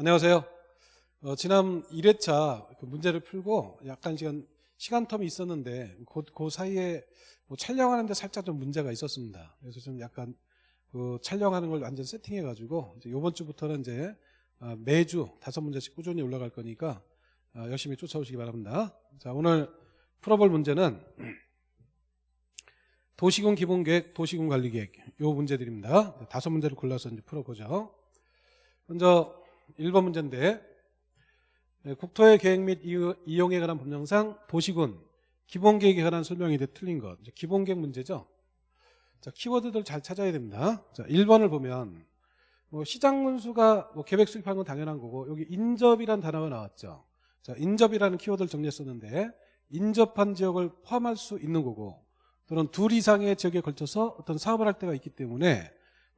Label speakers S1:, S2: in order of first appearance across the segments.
S1: 안녕하세요. 어, 지난 1회차 그 문제를 풀고 약간 시간, 시간 텀이 있었는데 그, 그 사이에 뭐 촬영하는데 살짝 좀 문제가 있었습니다. 그래서 좀 약간 그 촬영하는 걸 완전 세팅해가지고 이제 이번 주부터는 이제 어, 매주 다섯 문제씩 꾸준히 올라갈 거니까 어, 열심히 쫓아오시기 바랍니다. 자 오늘 풀어볼 문제는 도시군 기본계획, 도시군 관리계획 요 문제들입니다. 다섯 문제를 골라서 이제 풀어보죠. 먼저 1번 문제인데 네, 국토의 계획 및 이용에 관한 법령상 도시군 기본계획에 관한 설명이 돼 틀린 것 기본계획 문제죠. 자 키워드들 잘 찾아야 됩니다. 자 1번을 보면 뭐 시장 문수가 뭐 계획 수립하는 건 당연한 거고 여기 인접이란 단어가 나왔죠. 자 인접이라는 키워드를 정리했었는데 인접한 지역을 포함할 수 있는 거고 또는 둘 이상의 지역에 걸쳐서 어떤 사업을 할 때가 있기 때문에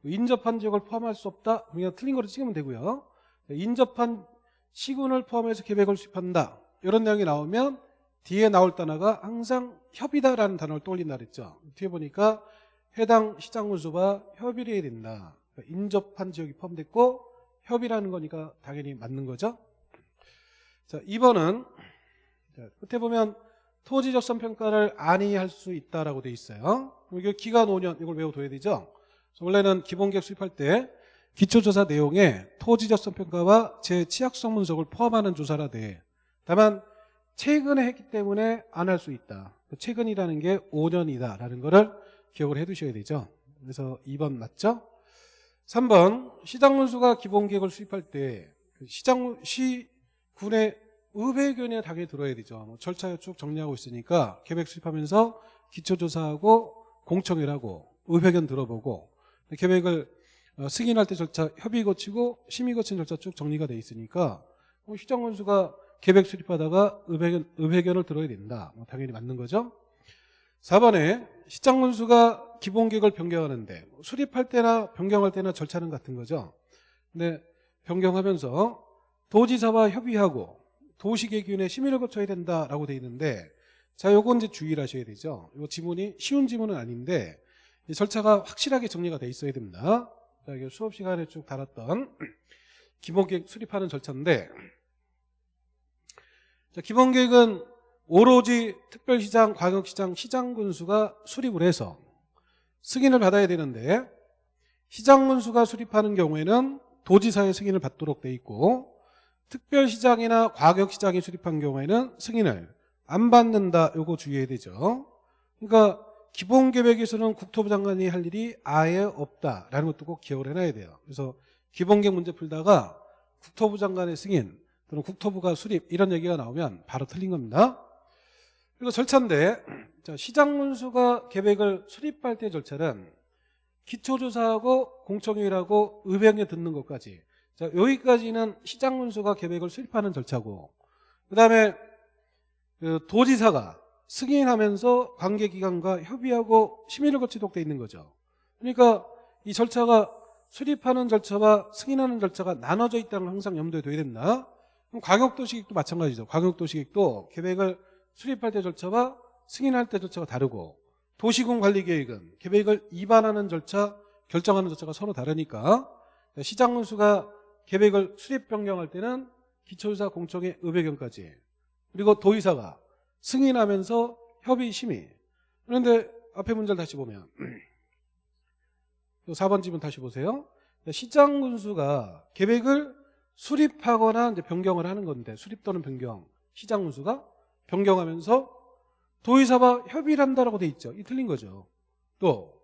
S1: 인접한 지역을 포함할 수 없다 그냥 틀린 거로 찍으면 되고요 인접한 시군을 포함해서 계획을 수립한다 이런 내용이 나오면 뒤에 나올 단어가 항상 협의다라는 단어를 떠올린다 그랬죠 뒤에 보니까 해당 시장 군수와 협의를 해야 된다 그러니까 인접한 지역이 포함됐고 협의라는 거니까 당연히 맞는 거죠 자 2번은 끝에 보면 토지 적선 평가를 안이할 수 있다라고 돼 있어요. 이게 기간 5년 이걸 외워둬야 되죠. 원래는 기본계획 수립할 때 기초조사 내용에 토지 적선 평가와 제 취약성 분석을 포함하는 조사라 돼. 다만 최근에 했기 때문에 안 할 수 있다. 최근이라는 게 5년이다라는 거를 기억을 해두셔야 되죠. 그래서 2번 맞죠? 3번 시장 문수가 기본계획을 수립할 때그 시장 시 군의 의회견에 당연히 들어야 되죠. 뭐 절차에 쭉 정리하고 있으니까 계획 수립하면서 기초조사하고 공청회하고 의회견 들어보고 계획을 어, 승인할 때 절차 협의 거치고 심의 거친 절차 쭉 정리가 돼 있으니까 뭐 시장 원수가 계획 수립하다가 의회견, 의회견을 들어야 된다. 뭐 당연히 맞는 거죠. 4번에 시장문수가 기본 계획을 변경하는데 수립할 때나 변경할 때나 절차는 같은 거죠. 근데 변경하면서 도지사와 협의하고 도시계획위원회 심의를 거쳐야 된다라고 돼 있는데 자 요건 이제 주의를 하셔야 되죠. 요 지문이 쉬운 지문은 아닌데 절차가 확실하게 정리가 돼 있어야 됩니다. 자, 이게 수업 시간에 쭉 달았던 기본계획 수립하는 절차인데 자, 기본계획은 오로지 특별시장, 광역시장, 시장군수가 수립을 해서 승인을 받아야 되는데 시장군수가 수립하는 경우에는 도지사의 승인을 받도록 돼 있고 특별시장이나 과격시장이 수립한 경우에는 승인을 안 받는다 요거 주의해야 되죠. 그러니까 기본 계획에서는 국토부 장관이 할 일이 아예 없다라는 것도 꼭 기억을 해놔야 돼요. 그래서 기본 계획 문제 풀다가 국토부 장관의 승인 또는 국토부가 수립 이런 얘기가 나오면 바로 틀린 겁니다. 그리고 절차인데 자, 시장 문수가 계획을 수립할 때 절차는 기초조사하고 공청회의라고 의회에 듣는 것까지. 자, 여기까지는 시장 문수가 계획을 수립하는 절차고 그 다음에 그 도지사가 승인하면서 관계기관과 협의하고 심의를 거치도록 돼 있는 거죠. 그러니까 이 절차가 수립하는 절차와 승인하는 절차가 나눠져 있다는 걸 항상 염두에 둬야 된다. 그럼 광역도시계획도 마찬가지죠. 광역도시계획도 계획을 수립할 때 절차와 승인할 때 절차가 다르고 도시군 관리계획은 계획을 입안하는 절차, 결정하는 절차가 서로 다르니까 시장문수가 계획을 수립 변경할 때는 기초조사 공청회 의회견까지 그리고 도의사가 승인하면서 협의 심의. 그런데 앞에 문제를 다시 보면 4번 지문 다시 보세요. 시장 군수가 계획을 수립하거나 이제 변경을 하는 건데 수립 또는 변경. 시장 군수가 변경하면서 도의사와 협의를 한다라고 돼 있죠. 이 틀린 거죠. 또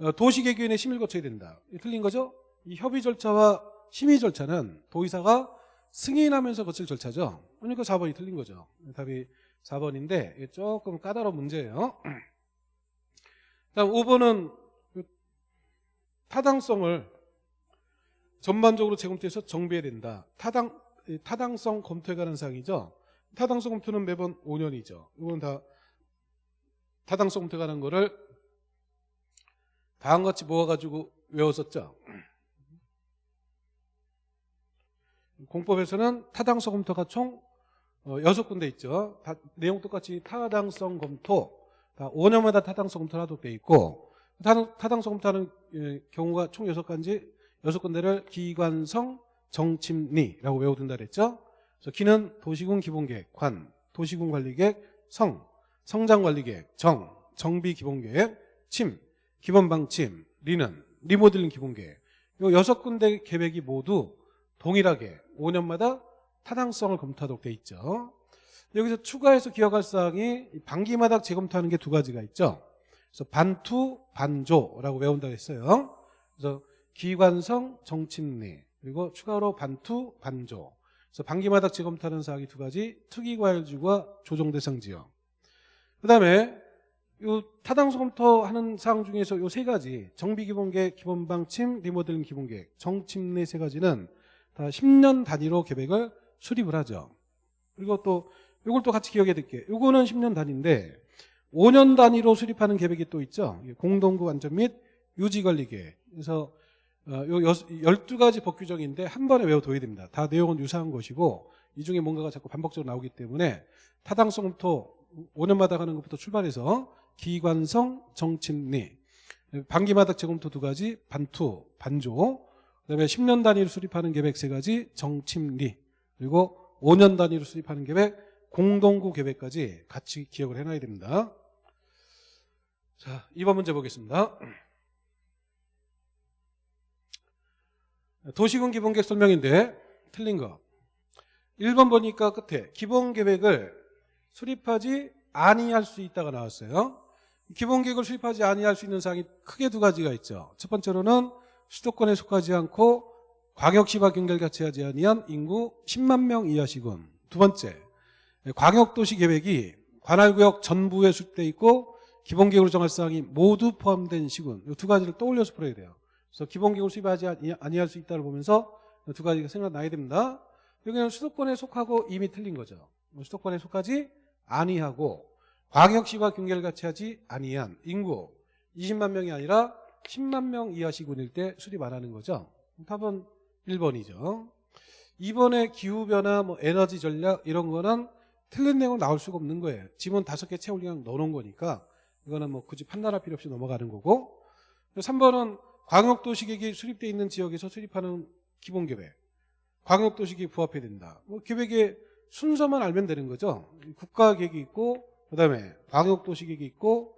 S1: 어, 도시계획위원회 심의를 거쳐야 된다. 이 틀린 거죠. 이 협의 절차와 심의 절차는 도의사가 승인하면서 거칠 절차죠. 그러니까 4번이 틀린 거죠. 답이 4번인데 조금 까다로운 문제예요. 다음 5번은 그 타당성을 전반적으로 재검토해서 정비해야 된다. 타당, 타당성 검토에 관한 사항이죠. 타당성 검토는 매번 5년이죠. 이건 다 타당성 검토에 관한 거를 다음과 같이 모아가지고 외웠었죠. 공법에서는 타당성 검토가 총 어, 6군데 있죠. 다, 내용 똑같이 타당성 검토, 다 5년마다 타당성 검토를 하도록 돼 있고 타당, 타당성 검토하는 예, 경우가 총 6가지 6군데를 기관성, 정침리라고 외워둔다 그랬죠. 그래서 기는 도시군 기본계획, 관, 도시군 관리계획, 성, 성장관리계획, 정, 정비 기본계획, 침, 기본방침, 리는 리모델링 기본계획. 요 여섯 군데 계획이 모두 동일하게 5년마다 타당성을 검토하도록 돼 있죠. 여기서 추가해서 기억할 사항이 이 반기마다 재검토하는 게 두 가지가 있죠. 그래서 반투, 반조라고 외운다고 했어요. 그래서 기관성, 정침리 그리고 추가로 반투, 반조. 그래서 반기마다 재검토하는 사항이 두 가지 특이과열지구와 조정대상 지역. 그다음에 요 타당성 검토하는 사항 중에서 요 세 가지 정비기본계획, 기본방침, 리모델링 기본계획, 정침내 세 가지는 다 10년 단위로 계획을 수립을 하죠. 그리고 또 요걸 또 같이 기억해 둘게요. 요거는 10년 단위인데 5년 단위로 수립하는 계획이 또 있죠. 공동구 안전 및 유지관리 계획. 그래서 어, 요 여- 12가지 법규정인데 한 번에 외워둬야 됩니다. 다 내용은 유사한 것이고 이 중에 뭔가가 자꾸 반복적으로 나오기 때문에 타당성부터 5년마다 가는 것부터 출발해서 기관성, 정침리, 반기마다 재검토 두 가지, 반투, 반조, 그다음에 10년 단위로 수립하는 계획 세 가지, 정침리, 그리고 5년 단위로 수립하는 계획, 공동구 계획까지 같이 기억을 해놔야 됩니다. 자, 2번 문제 보겠습니다. 도시군 기본계획 설명인데 틀린 거. 1번 보니까 끝에 기본계획을 수립하지 아니할 수 있다가 나왔어요. 기본계획을 수립하지 아니할 수 있는 사항이 크게 두 가지가 있죠. 첫 번째로는 수도권에 속하지 않고 광역시와 경결같이 하지 아니한 인구 10만 명 이하 시군. 두 번째, 광역도시 계획이 관할구역 전부에 수립돼 있고 기본계획으로 정할 사항이 모두 포함된 시군. 이 두 가지를 떠올려서 풀어야 돼요. 그래서 기본계획을 수립하지 아니- 아니할 수 있다를 보면서 이두 가지가 생각나야 됩니다. 여기는 수도권에 속하고 이미 틀린 거죠. 수도권에 속하지 아니하고 광역시와 경계를 같이 하지 아니한 인구 20만 명이 아니라 10만 명 이하 시군일 때 수립 안 하는 거죠. 답은 1번이죠. 2번의 기후변화, 뭐 에너지 전략 이런 거는 틀린 내용 나올 수가 없는 거예요. 지문 다섯 개 채울 그냥 넣어놓은 거니까 이거는 뭐 굳이 판단할 필요 없이 넘어가는 거고 3번은 광역도시계획이 수립되어 있는 지역에서 수립하는 기본계획 광역도시계획 부합해야 된다. 뭐 계획의 순서만 알면 되는 거죠. 국가계획이 있고 그다음에 광역도시계획이 있고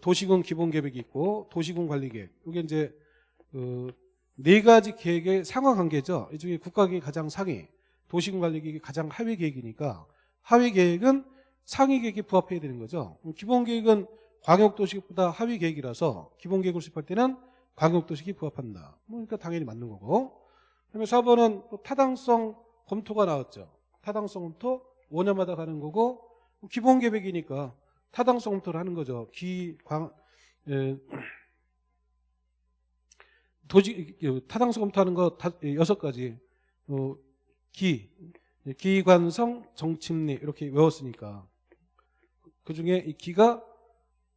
S1: 도시군 기본계획이 있고 도시군 관리계획 이게 이제 그 네 가지 계획의 상하 관계죠. 이 중에 국가계획이 가장 상위, 도시군 관리계획이 가장 하위 계획이니까 하위 계획은 상위 계획에 부합해야 되는 거죠. 기본 계획은 광역도시계획보다 하위 계획이라서 기본 계획을 수립할 때는 광역도시계획에 부합한다. 뭐 그러니까 당연히 맞는 거고. 그다음에 4번은 또 타당성 검토가 나왔죠. 타당성 검토 5년마다 가는 거고 기본 계획이니까 타당성 검토를 하는 거죠. 기 광 에, 도지 타당성 검토하는 거 다, 여섯 가지 어, 기 기관성 정침리 이렇게 외웠으니까 그 중에 이 기가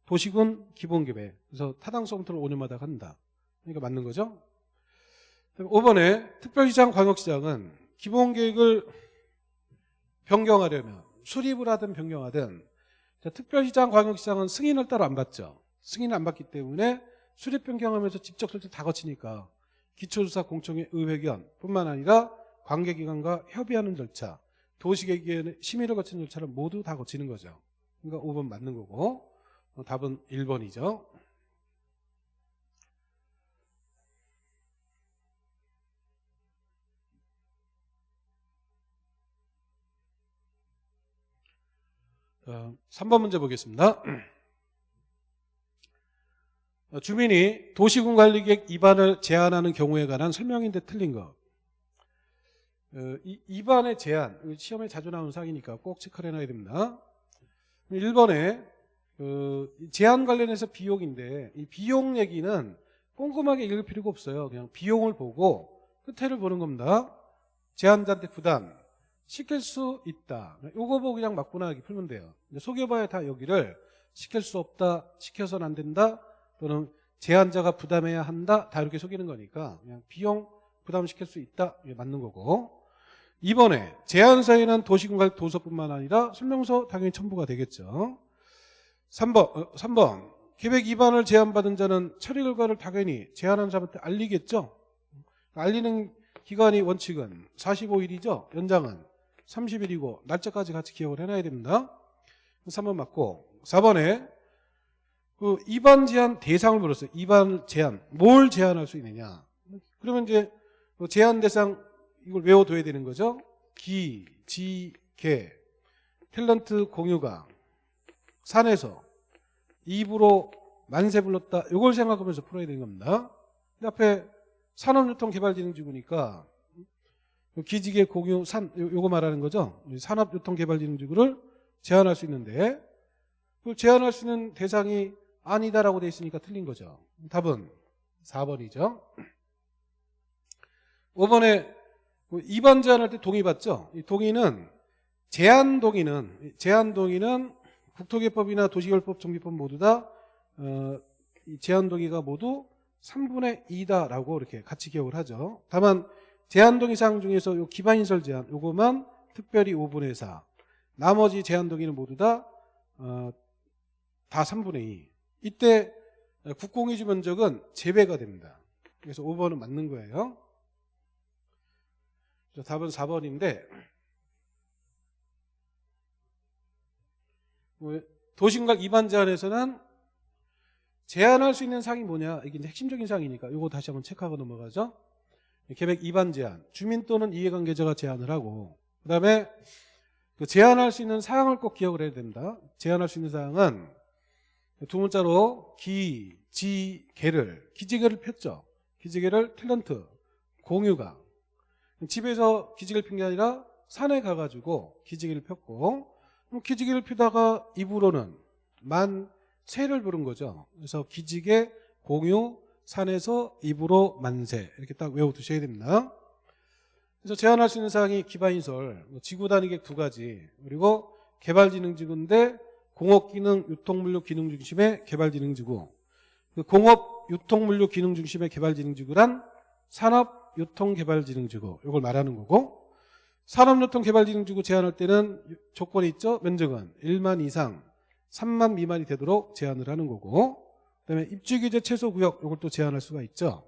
S1: 도시군 기본계획 그래서 타당성 검토를 5년마다 한다. 그러니까 맞는 거죠. 5번에 특별시장 광역시장은 기본계획을 변경하려면 수립을 하든 변경하든 자, 특별시장 광역시장은 승인을 따로 안 받죠. 승인을 안 받기 때문에 수립 변경하면서 직접 설치 다 거치니까 기초조사 공청회 의회견 뿐만 아니라 관계기관과 협의하는 절차 도시계획의 심의를 거치는 절차를 모두 다 거치는 거죠. 그러니까 5번 맞는 거고 어, 답은 1번이죠. 어, 3번 문제 보겠습니다. 어, 주민이 도시군 관리계획 위반을 제한하는 경우에 관한 설명인데 틀린 거. 어, 이, 위반의 제한, 이거 시험에 자주 나오는 사항이니까 꼭 체크를 해놔야 됩니다. 1번에 그 제한 관련해서 비용인데 이 비용 얘기는 꼼꼼하게 읽을 필요가 없어요. 그냥 비용을 보고 끝에를 보는 겁니다. 제한자한테 부담 시킬 수 있다. 요거 보고 그냥 맞구나 이렇게 풀면 돼요. 속여봐야 다 여기를 시킬 수 없다, 시켜서는 안 된다, 또는 제한자가 부담해야 한다, 다 이렇게 속이는 거니까 그냥 비용 부담시킬 수 있다, 이게 맞는 거고. 이번에 제한서에는 도시군관 도서뿐만 아니라 설명서 당연히 첨부가 되겠죠. 3번, 어, 3번 계획 위반을 제한받은 자는 처리 결과를 당연히 제한한 사람한테 알리겠죠. 알리는 기간이 원칙은 45일이죠. 연장은 30일이고 날짜까지 같이 기억을 해놔야 됩니다. 3번 맞고 4번에 그 입안 제한 대상을 물었어요. 입안 제한 뭘 제한할 수 있느냐? 그러면 이제 그 제한 대상 이걸 외워둬야 되는 거죠. 기, 지, 개, 탤런트 공유가 산에서 입으로 만세 불렀다. 이걸 생각하면서 풀어야 되는 겁니다. 앞에 산업유통개발진흥지구니까 기지개 공유 산 요- 요거 말하는 거죠. 산업유통개발진흥지구를 제한할 수 있는데 그 제한할 수 있는 대상이 아니다라고 돼 있으니까 틀린 거죠. 답은 4번이죠. 5번에 2번 제한할 때 동의 받죠. 이 동의는 제한 동의는 제한 동의는 국토개법이나 도시개발법 정비법 모두 다 어, 이 제한 동의가 모두 3분의 2다라고 이렇게 같이 기억을 하죠. 다만 제한 동의 사항 중에서 요 기반인설 제한 요거만 특별히 5분의 4. 나머지 제한 동의는 모두 다 어, 다 3분의 2. 이때 국공유지 면적은 제외가 됩니다. 그래서 5번은 맞는 거예요. 자, 답은 4번인데 뭐, 도시공각 위반 제한에서는 제한할 수 있는 사항이 뭐냐 이게 핵심적인 사항이니까 이거 다시 한번 체크하고 넘어가죠. 계획 위반 제한, 주민 또는 이해관계자가 제한을 하고 그 다음에 그 제한할 수 있는 사항을 꼭 기억을 해야 됩니다. 제한할 수 있는 사항은 두 문자로 기, 지, 개를 기지개를 폈죠. 기지개를 탤런트, 공유가 집에서 기지개를 핀 게 아니라 산에 가가지고 기지개를 폈고 기지개를 피다가 입으로는 만 세를 부른 거죠. 그래서 기지개 공유 산에서 입으로 만세 이렇게 딱 외워두셔야 됩니다. 그래서 제한할 수 있는 사항이 기반인설, 뭐 지구 단위계 두 가지 그리고 개발진흥지구인데 공업기능 유통물류 기능 중심의 개발진흥지구 그 공업 유통물류 기능 중심의 개발진흥지구란 산업 유통개발진흥지구 이걸 말하는 거고 산업유통개발진흥지구 제한할 때는 조건이 있죠. 면적은 1만 이상 3만 미만이 되도록 제한을 하는 거고 그다음에 입주규제 최소구역 이걸 또 제한할 수가 있죠.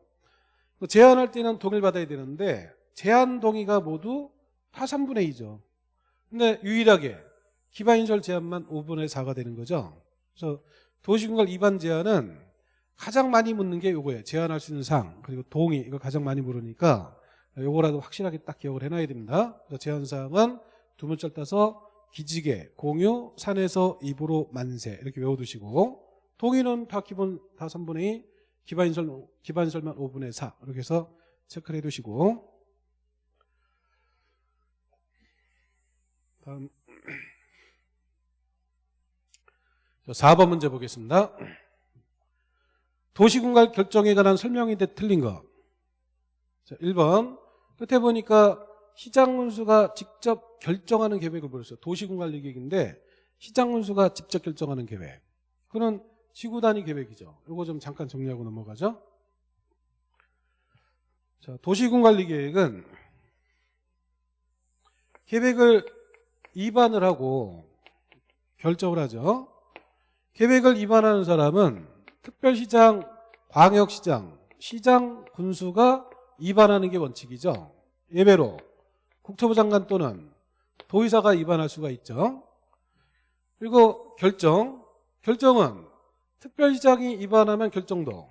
S1: 그 제한할 때는 동의를 받아야 되는데 제한 동의가 모두 다 3분의 2죠. 근데 유일하게 기반인설 제한만 5분의 4가 되는 거죠. 그래서 도시공간 위반 제한은 가장 많이 묻는 게 요거예요. 제한할 수 있는 사항 그리고 동의 이거 가장 많이 물으니까 요거라도 확실하게 딱 기억을 해놔야 됩니다. 그래서 제한 사항은 두 문자를 따서 기지개, 공유, 산에서 입으로 만세 이렇게 외워두시고 동의는 다 기본 다 3분의 2, 기반인설, 기반인설만 5분의 4 이렇게 해서 체크를 해두시고 다음 4번 문제 보겠습니다. 도시공간 결정에 관한 설명인데 틀린 거. 자, 1번. 끝에 보니까 시장군수가 직접 결정하는 계획을 보였어요. 도시공관리 계획인데 시장군수가 직접 결정하는 계획. 그는 지구 단위 계획이죠. 이거 좀 잠깐 정리하고 넘어가죠. 자, 도시군 관리 계획은 계획을 입안을 하고 결정을 하죠. 계획을 입안하는 사람은 특별시장, 광역시장, 시장 군수가 입안하는 게 원칙이죠. 예외로 국토부 장관 또는 도의사가 입안할 수가 있죠. 그리고 결정, 결정은 특별시장이 입안하면 결정도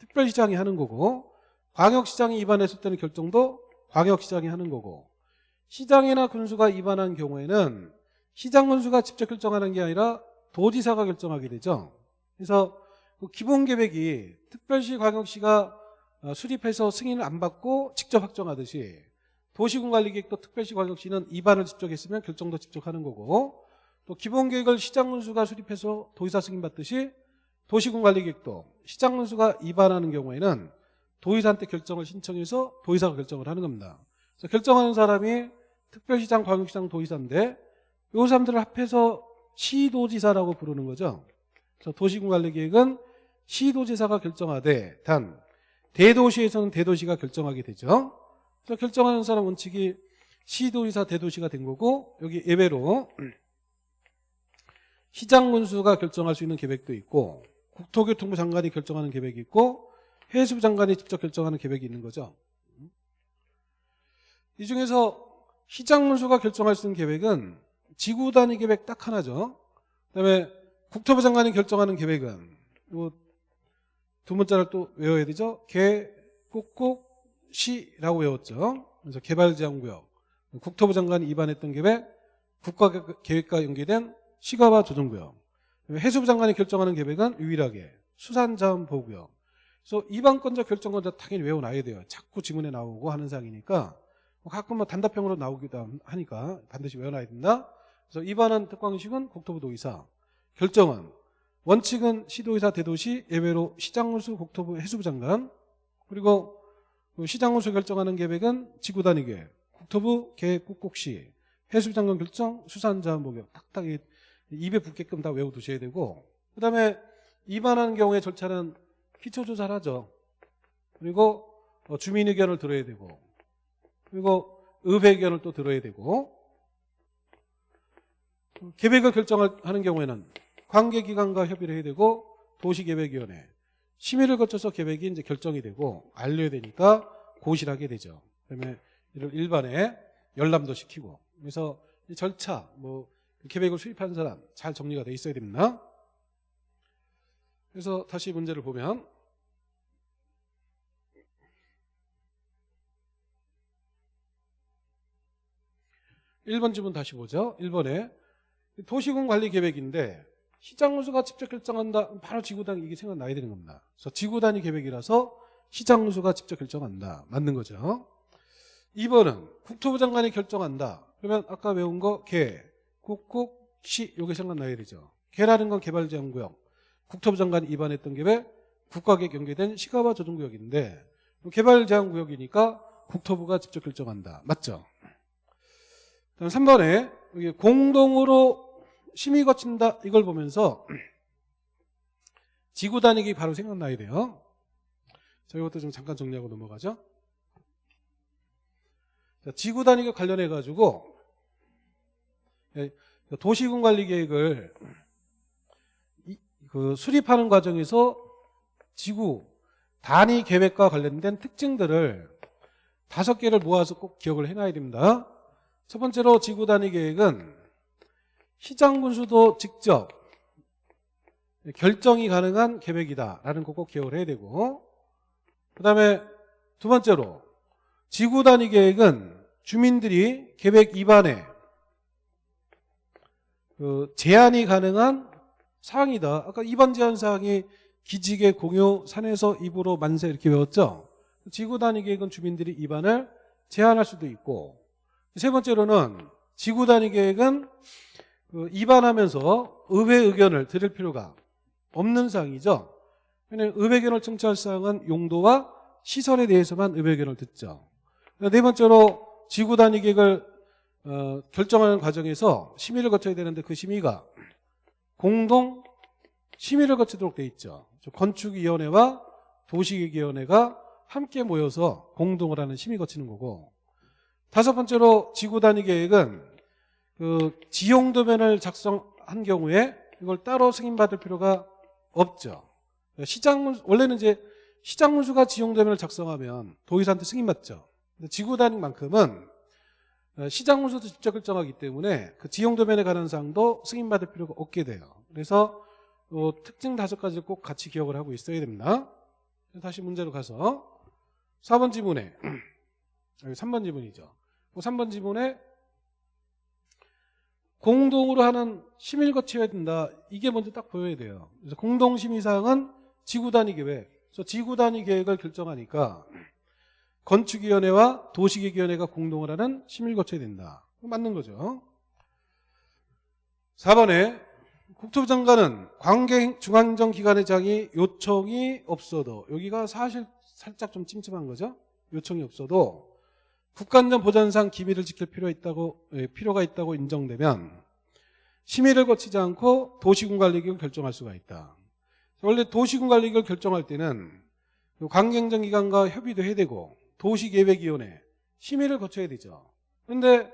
S1: 특별시장이 하는 거고 광역시장이 입안했을 때는 결정도 광역시장이 하는 거고 시장이나 군수가 입안한 경우에는 시장 군수가 직접 결정하는 게 아니라 도지사가 결정하게 되죠. 그래서 그 기본 계획이 특별시 광역시가 어, 수립해서 승인을 안 받고 직접 확정하듯이 도시군관리계획도 특별시 광역시는 입안을 직접 했으면 결정도 직접 하는 거고 또 기본 계획을 시장 군수가 수립해서 도의사 승인 받듯이 도시군관리계획도 시장 군수가 입안하는 경우에는 도의사한테 결정을 신청해서 도의사가 결정을 하는 겁니다. 그래서 결정하는 사람이 특별시장, 광역시장, 도의사인데 이 사람들을 합해서 시도지사라고 부르는 거죠. 도시군관리계획은 시도지사가 결정하되 단 대도시에서는 대도시가 결정하게 되죠. 그래서 결정하는 사람 원칙이 시도지사, 대도시가 된 거고 여기 예외로 시장 군수가 결정할 수 있는 계획도 있고 국토교통부 장관이 결정하는 계획이 있고 해수부 장관이 직접 결정하는 계획이 있는 거죠. 이 중에서 시장문수가 결정할 수 있는 계획은 지구 단위 계획 딱 하나죠. 그다음에 국토부 장관이 결정하는 계획은 이거 두 문자를 또 외워야 되죠. 개, 꾹꾹, 시라고 외웠죠. 그래서 개발제한구역 국토부 장관이 입안했던 계획 국가 계획과 연계된 시가와 조정구역 해수부 장관이 결정하는 계획은 유일하게 수산자원보호구역 그래서 이반권자 결정권자 당연히 외워놔야 돼요. 자꾸 지문에 나오고 하는 사항이니까 가끔 뭐 단답형으로 나오기도 하니까 반드시 외워놔야 된다. 그래서 입안한 특광식은 국토부 도의사 결정은 원칙은 시도의사 대도시 예외로 시장군수 국토부 해수부 장관 그리고 그 시장군수 결정하는 계획은 지구단위 계획 국토부 계획 꼭꼭시 해수부 장관 결정 수산자원보호구역 딱딱 입에 붙게끔 다 외워두셔야 되고 그 다음에 입안하는 경우에 절차는 기초조사를 하죠. 그리고 어, 주민 의견을 들어야 되고 그리고 의회 의견을 또 들어야 되고 계획을 결정하는 경우에는 관계기관과 협의를 해야 되고 도시계획위원회 심의를 거쳐서 계획이 이제 결정이 되고 알려야 되니까 고시하게 되죠. 그다음에 이를 일반에 열람도 시키고 그래서 이 절차 뭐 계획을 수립한 사람 잘 정리가 돼 있어야 됩니다. 그래서 다시 문제를 보면 1번 지문 다시 보죠. 1번에 도시군 관리 계획인데 시장 운수가 직접 결정한다. 바로 지구단 이게 생각나야 되는 겁니다. 그래서 지구 단위 계획이라서 시장 운수가 직접 결정한다. 맞는 거죠. 2번은 국토부 장관이 결정한다. 그러면 아까 외운 거 개, 국국, 시 요게 생각나야 되죠. 개라는 건 개발제한구역. 국토부 장관이 입안했던 계획 국가계획 연계된 시가와 조정구역인데 개발제한구역이니까 국토부가 직접 결정한다. 맞죠? 다음 3번에 공동으로 심의 거친다 이걸 보면서 지구 단위기 바로 생각나야 돼요. 자, 이것도 좀 잠깐 정리하고 넘어가죠. 자, 지구 단위가 관련해 가지고 예, 도시군 관리 계획을 그 수립하는 과정에서 지구 단위 계획과 관련된 특징들을 다섯 개를 모아서 꼭 기억을 해놔야 됩니다. 첫 번째로 지구 단위 계획은 시장 군수도 직접 결정이 가능한 계획이다라는 거 꼭 기억을 해야 되고 그 다음에 두 번째로 지구 단위 계획은 주민들이 계획 입안에 그 제한이 가능한 사항이다. 아까 입안 제한 사항이 기지개 공유 산에서 입으로 만세 이렇게 외웠죠. 지구 단위 계획은 주민들이 입안을 제한할 수도 있고 세 번째로는 지구 단위 계획은 그 입안하면서 의회 의견을 들을 필요가 없는 사항이죠. 의회 의견을 청취할 사항은 용도와 시설에 대해서만 의회 의견을 듣죠. 네 번째로 지구 단위 계획을 어, 결정하는 과정에서 심의를 거쳐야 되는데 그 심의가 공동 심의를 거치도록 돼 있죠. 건축위원회와 도시계획위원회가 함께 모여서 공동을 하는 심의 거치는 거고 다섯 번째로 지구 단위 계획은 그 지용 도면을 작성한 경우에 이걸 따로 승인받을 필요가 없죠. 시장 원래는 이제 시장 문수가 지용 도면을 작성하면 도의사한테 승인받죠. 지구 단위만큼은 시장 문수도 직접 결정하기 때문에 그 지용 도면에 관한 사항도 승인받을 필요가 없게 돼요. 그래서 어, 특징 다섯 가지를 꼭 같이 기억을 하고 있어야 됩니다. 다시 문제로 가서 4번 지문에 3번 지문이죠. 3번 그 지문에 공동으로 하는 거쳐야 된다. 이게 먼저 딱 보여야 돼요. 그래서 공동심의사항은 지구단위 계획. 그래서 지구단위 계획을 결정하니까 건축위원회와 도시계획위원회가 공동을 하는 심의를 거쳐야 된다. 맞는 거죠. 4번에 국토부 장관은 관계 중앙정기관의 장이 요청이 없어도 여기가 사실 살짝 좀 찜찜한 거죠. 요청이 없어도 국가안전 보전상 기밀을 지킬 필요 있다고 예, 필요가 있다고 인정되면 심의를 거치지 않고 도시군 관리계획을 결정할 수가 있다. 원래 도시군 관리계획을 결정할 때는 그 관계행정기관과 협의도 해야 되고 도시계획위원회 심의를 거쳐야 되죠. 그런데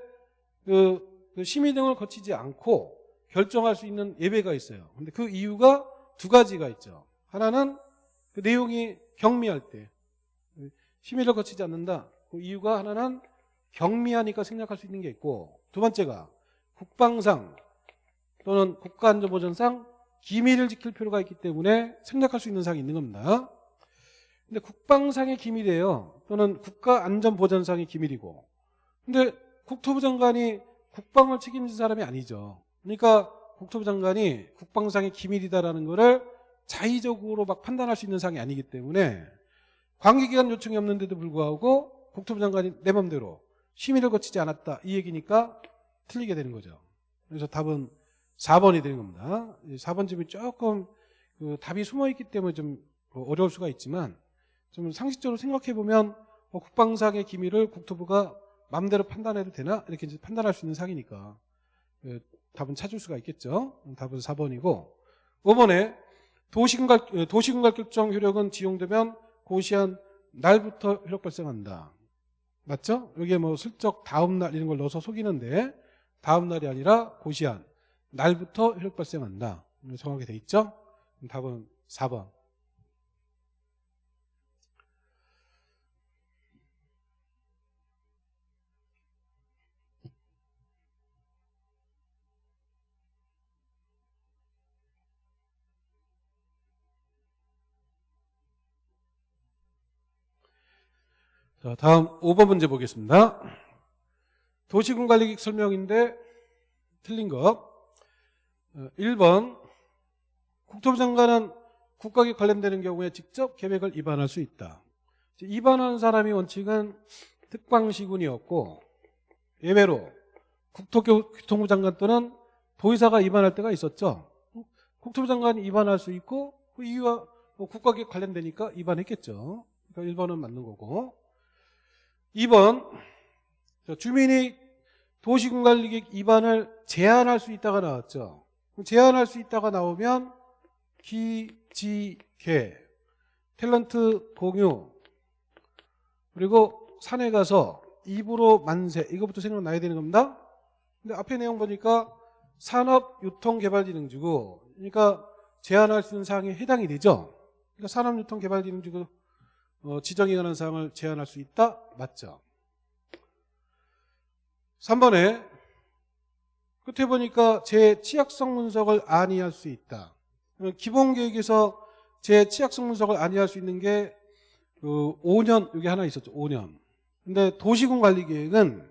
S1: 그, 그 심의 등을 거치지 않고 결정할 수 있는 예외가 있어요. 근데 그 이유가 두 가지가 있죠. 하나는 그 내용이 경미할 때 심의를 거치지 않는다. 그 이유가 하나는 경미하니까 생략할 수 있는 게 있고 두 번째가 국방상 또는 국가안전보전상 기밀을 지킬 필요가 있기 때문에 생략할 수 있는 사항이 있는 겁니다. 근데 국방상의 기밀이에요. 또는 국가안전보전상의 기밀이고. 근데 국토부 장관이 국방을 책임진 사람이 아니죠. 그러니까 국토부 장관이 국방상의 기밀이다라는 거를 자의적으로 막 판단할 수 있는 사항이 아니기 때문에 관계기관 요청이 없는데도 불구하고 국토부 장관이 내 맘대로 심의를 거치지 않았다 이 얘기니까 틀리게 되는 거죠. 그래서 답은 4번이 되는 겁니다. 4번 점이 조금 그 답이 숨어 있기 때문에 좀 어려울 수가 있지만 좀 상식적으로 생각해 보면 뭐 국방상의 기밀을 국토부가 마음대로 판단해도 되나 이렇게 이제 판단할 수 있는 사항이니까 그 답은 찾을 수가 있겠죠. 답은 4번이고 5번에 도시군갈 도시군갈 결정 효력은 지용되면 고시한 날부터 효력 발생한다. 맞죠? 여기에 뭐 슬쩍 다음 날 이런 걸 넣어서 속이는데 다음 날이 아니라 고시한 날부터 효력 발생한다. 정확하게 돼 있죠? 답은 4번. 자, 다음 5번 문제 보겠습니다. 도시군 관리객 설명인데 틀린 거. 어, 1번 국토부 장관은 국가계 관련되는 경우에 직접 계획을 위반할 수 있다. 위반하는 사람이 원칙은 특방시군이었고 예외로 국토교통부 장관 또는 도의사가 위반할 때가 있었죠. 국토부 장관이 위반할 수 있고 그 이유와 뭐 국가계 관련되니까 위반했겠죠. 그러니까 1번은 맞는 거고 2번 주민이 도시군관리객 위반을 제한할 수 있다가 나왔죠. 제한할 수 있다가 나오면 기지개 탤런트 공유 그리고 산에 가서 입으로 만세 이거부터 생각나야 되는 겁니다. 근데 앞에 내용 보니까 산업유통개발진흥지구 그러니까 제한할 수 있는 사항에 해당이 되죠. 그러니까 산업유통개발진흥지구 어, 지정에 관한 사항을 제한할 수 있다? 맞죠. 3번에 끝에 보니까 제 치약성 분석을 안이할 수 있다. 기본 계획에서 제 치약성 분석을 안이할 수 있는 게 그 5년 여기 하나 있었죠. 5년. 근데 도시군 관리 계획은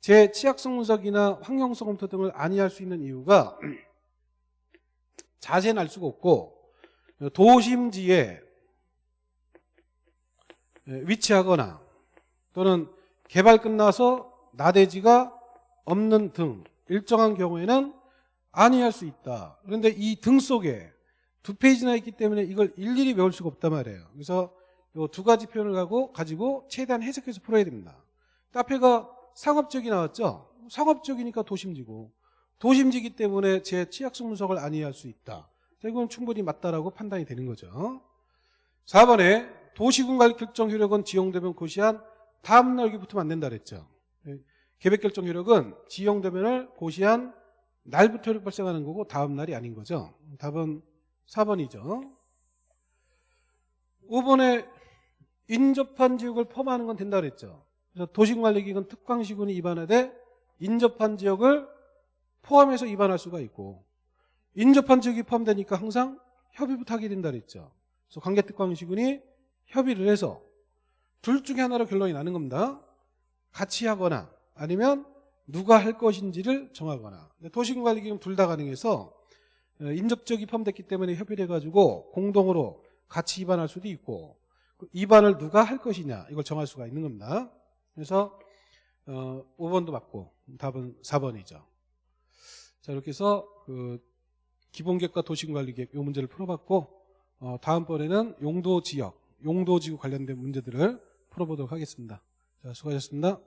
S1: 제 치약성 분석이나 환경성 검토 등을 안이할 수 있는 이유가 자세는 알 수가 없고 도심지에 위치하거나 또는 개발 끝나서 나대지가 없는 등 일정한 경우에는 안이할 수 있다. 그런데 이 등 속에 두 페이지나 있기 때문에 이걸 일일이 외울 수가 없단 말이에요. 그래서 이 두 가지 표현을 가고 가지고 최대한 해석해서 풀어야 됩니다. 앞에가 상업적이 나왔죠. 상업적이니까 도심지고 도심지기 때문에 제 치약성 분석을 안이할 수 있다. 이건 충분히 맞다라고 판단이 되는 거죠. 4번에 도시군 관리 결정 효력은 지용되면 고시한 다음 날 여기 붙으면 안 된다 그랬죠. 예, 계획 결정 효력은 지용되면을 고시한 날부터 효력 발생하는 거고 다음 날이 아닌 거죠. 답은 4번이죠. 5번에 인접한 지역을 포함하는 건 된다 그랬죠. 그래서 도시관리기관 특광시군이 입안하되 인접한 지역을 포함해서 입안할 수가 있고 인접한 지역이 포함되니까 항상 협의부터 하게 된다 그랬죠. 그래서 관계특광시군이 협의를 해서 둘 중에 하나로 결론이 나는 겁니다. 같이 하거나 아니면 누가 할 것인지를 정하거나 도시군관리기금 둘 다 가능해서 어, 인접적이 포함됐기 때문에 협의를 해가지고 공동으로 같이 입안할 수도 있고 그 입안을 누가 할 것이냐 이걸 정할 수가 있는 겁니다. 그래서 어, 5번도 맞고 답은 4번이죠. 자 이렇게 해서 그 기본계획과 도시군관리계획 이 문제를 풀어봤고 어, 다음번에는 용도지역 용도지구 관련된 문제들을 풀어보도록 하겠습니다. 자, 수고하셨습니다.